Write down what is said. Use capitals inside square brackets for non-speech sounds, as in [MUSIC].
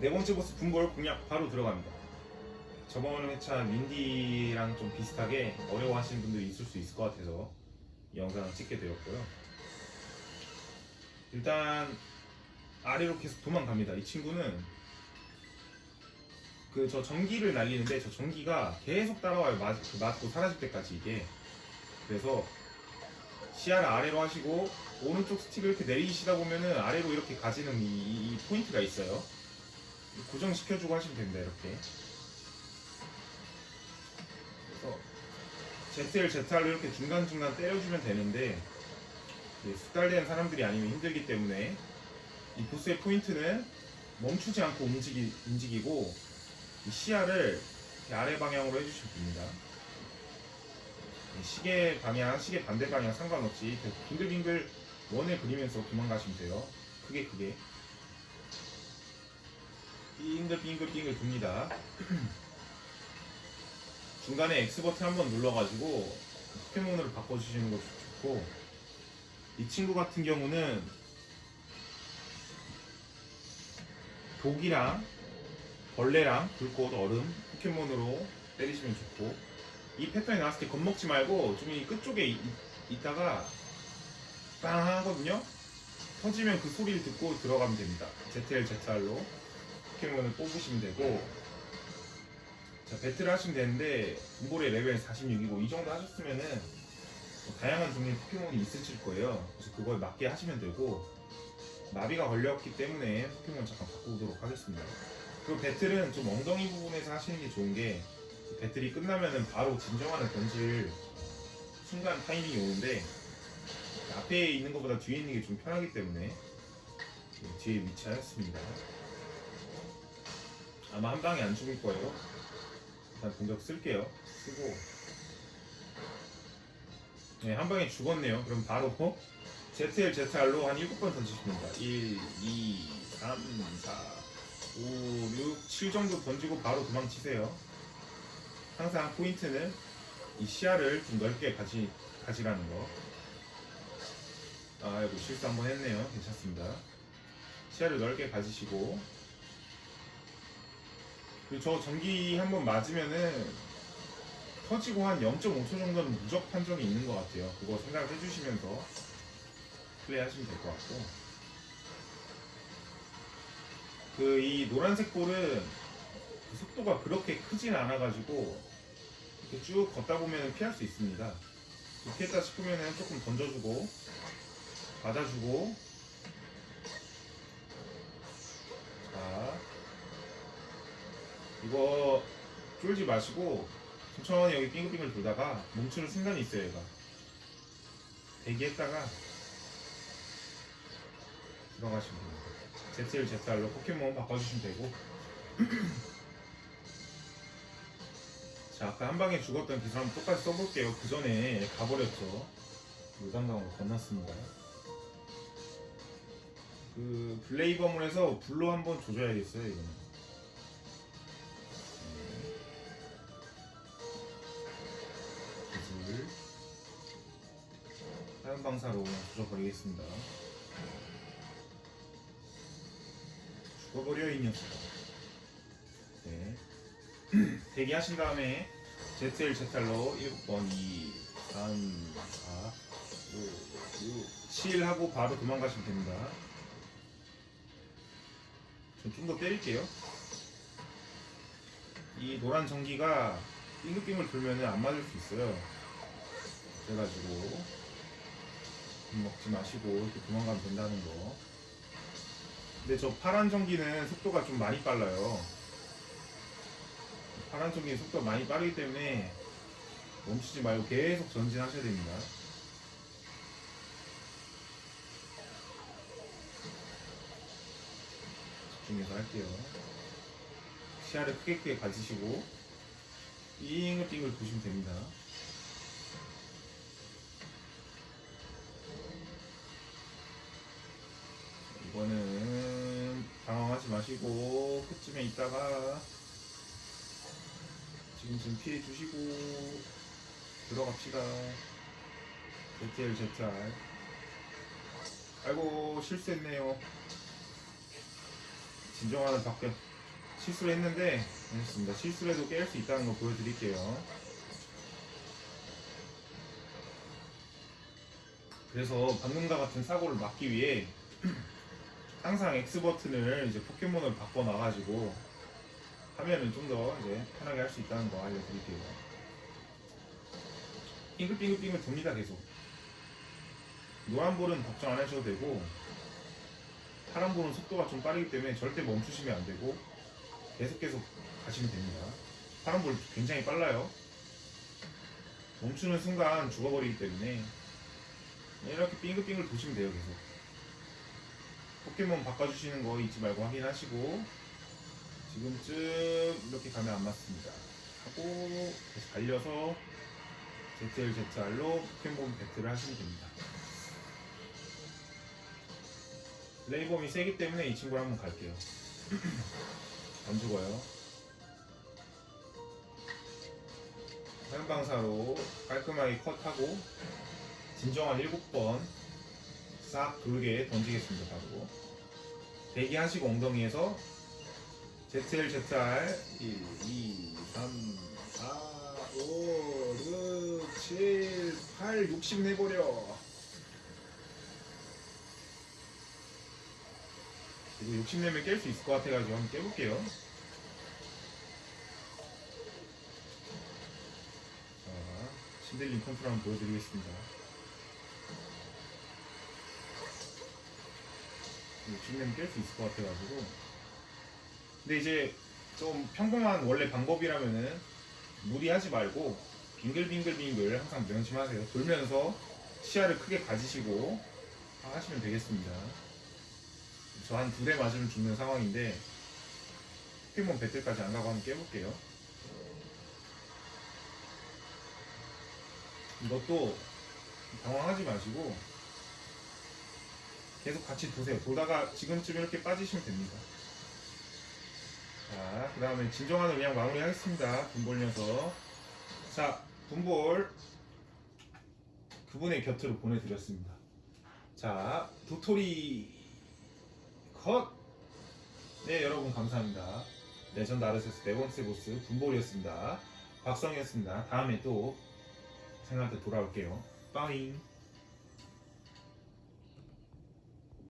네 번째 보스 분골 공략 바로 들어갑니다. 저번 회차 윈디랑 좀 비슷하게 어려워하시는 분들이 있을 수 있을 것 같아서 이 영상을 찍게 되었고요. 일단 아래로 계속 도망갑니다. 이 친구는 그 저 전기를 날리는데 저 전기가 계속 따라와요. 맞, 그 맞고 사라질 때까지 이게. 그래서 시야를 아래로 하시고 오른쪽 스틱을 이렇게 내리시다 보면은 아래로 이렇게 가지는 이, 이- 이 포인트가 있어요. 고정시켜주고 하시면 됩니다. 이렇게. 그래서 ZL, ZR로 이렇게 중간중간 때려주면 되는데 숙달된 사람들이 아니면 힘들기 때문에 이 보스의 포인트는 멈추지 않고 움직이, 움직이고 이 시야를 아래 방향으로 해주시면 됩니다. 이 시계 방향, 시계 반대 방향 상관없이 빙글빙글 원을 그리면서 도망가시면 돼요. 크게 크게. 빙글빙글빙글 돕니다. [CLEARS THROAT] 중간에 X 버튼 한번 눌러가지고 포켓몬으로 바꿔주시는 것도 좋고 이 친구 같은 경우는 독이랑 벌레랑 불꽃 얼음 포켓몬으로 때리시면 좋고 이 패턴이 나왔을 때 겁먹지 말고 좀 이 끝쪽에 이- 있다가 빵 하거든요? 터지면 그 소리를 듣고 들어가면 됩니다. ZL, ZR로 포켓몬을 뽑으시면 되고 자 배틀을 하시면 되는데 붐볼의 레벨 46이고 이 정도 하셨으면은 뭐 다양한 종류의 포켓몬이 있으실 거예요 그래서 그거에 맞게 하시면 되고 마비가 걸렸기 때문에 포켓몬 잠깐 바꾸도록 하겠습니다 그리고 배틀은 좀 엉덩이 부분에서 하시는 게 좋은 게 배틀이 끝나면은 바로 진정한을 던질 순간 타이밍이 오는데 앞에 있는 것보다 뒤에 있는 게 좀 편하기 때문에 뒤에 위치하였습니다. 아마 한 방에 안 죽을 거예요. 일단 공격 쓸게요. 쓰고 네, 한 방에 죽었네요. 그럼 바로 ZL, ZR로 한 7번 던지십니다. 1, 2, 3, 4, 5, 6, 7 정도 던지고 바로 도망치세요. 항상 포인트는 이 시야를 좀 넓게 가지, 가지라는 거. 아이고, 실수 한번 했네요. 괜찮습니다. 시야를 넓게 가지시고. 그리고 저 전기 한번 맞으면은 터지고 한 0.5초 정도는 무적 판정이 있는 것 같아요. 그거 생각을 해주시면서 플레이 하시면 될 것 같고. 그 이 노란색 볼은 그 속도가 그렇게 크진 않아가지고 이렇게 쭉 걷다 보면 피할 수 있습니다. 피했다 싶으면 조금 던져주고 받아주고 자 이거 쫄지 마시고 천천히 여기 빙글빙글 돌다가 멈추는 순간이 있어요 얘가. 대기했다가 들어가시면 됩니다. ZL, ZR로 포켓몬 바꿔주시면 되고. [CLEARS THROAT] 자 아까 한 방에 죽었던 그 사람 똑같이 써볼게요. 그 전에 가버렸죠. 무단강으로 건넜습니다. 그 블레이버문에서 불로 한번 조져야겠어요 이거는 다른 방사로 그냥 조져버리겠습니다 죽어버려 이 녀석 네 [CLEARS THROAT] 대기하신 다음에 ZL, ZR로 1번, 2, 3, 4, 5, 6, 7 하고 바로 도망가시면 됩니다. 전좀더 때릴게요. 이 노란 전기가 빙글빙글 돌면 안 맞을 수 있어요. 그래가지고 먹지 마시고 이렇게 도망가면 된다는 거. 근데 저 파란 전기는 속도가 좀 많이 빨라요. 파란 쪽이 속도가 많이 빠르기 때문에 멈추지 말고 계속 전진하셔야 됩니다. 집중해서 할게요. 시야를 크게 크게 가지시고 빙글빙글 보시면 됩니다. 있다가 지금 좀 피해 주시고 들어갑시다. ZL ZR. 아이고 실수했네요. 진정하는 밖에 실수를 했는데 알겠습니다. 실수를 해도 깰 수 있다는 거 보여드릴게요. 그래서 방금과 같은 사고를 막기 위해 [CLEARS THROAT] 항상 X 버튼을 이제 포켓몬을 바꿔 놔가지고 하면은 좀 더 이제 편하게 할 수 있다는 거 알려드릴게요. 빙글빙글빙글 돕니다 계속. 노란 볼은 걱정 안 하셔도 되고 파란 볼은 속도가 좀 빠르기 때문에 절대 멈추시면 안 되고 계속 계속 가시면 됩니다. 파란 볼 굉장히 빨라요. 멈추는 순간 죽어버리기 때문에 이렇게 빙글빙글 도시면 돼요 계속. 포켓몬 바꿔주시는 거 잊지 말고 확인하시고 지금쯤 이렇게 가면 안 맞습니다. 하고 다시 달려서 ZL, ZR로 포켓몬 배틀을 하시면 됩니다. 레이범이 세기 때문에 이 친구를 한번 갈게요. [CLEARS THROAT] 안 죽어요. 화염방사로 깔끔하게 컷하고 진정한 7번 싹 돌게 던지겠습니다. 바로. 대기하시고 엉덩이에서 ZL, ZR 1, 2, 3, 4, 5, 6, 7, 8, 60 내버려. 이거 60 내면 깰 수 있을 것 같아가지고 한번 깨볼게요. 자, 신들린 컨트롤 한번 보여드리겠습니다 60 내면 깰수 있을 것 같아가지고 근데 이제 좀 평범한 원래 방법이라면은 무리하지 말고 빙글빙글빙글 항상 명심하세요. 돌면서 시야를 크게 가지시고 하시면 되겠습니다. 저 한 두 대 맞으면 죽는 상황인데 포켓몬 배틀까지 안 가고 한번 깨볼게요. 이것도 당황하지 마시고 계속 같이 두세요. 돌다가 지금쯤 이렇게 빠지시면 됩니다. 자, 그 다음에 진정한을 그냥 마무리 하겠습니다. 붐볼 녀석. 자, 붐볼 그분의 곁으로 보내드렸습니다. 자, 도토리 컷! 네, 여러분 감사합니다. 레전드 아르세우스 네 번째 보스 붐볼이었습니다. 박성이었습니다. 다음에 또 생각한테 돌아올게요. 빠잉!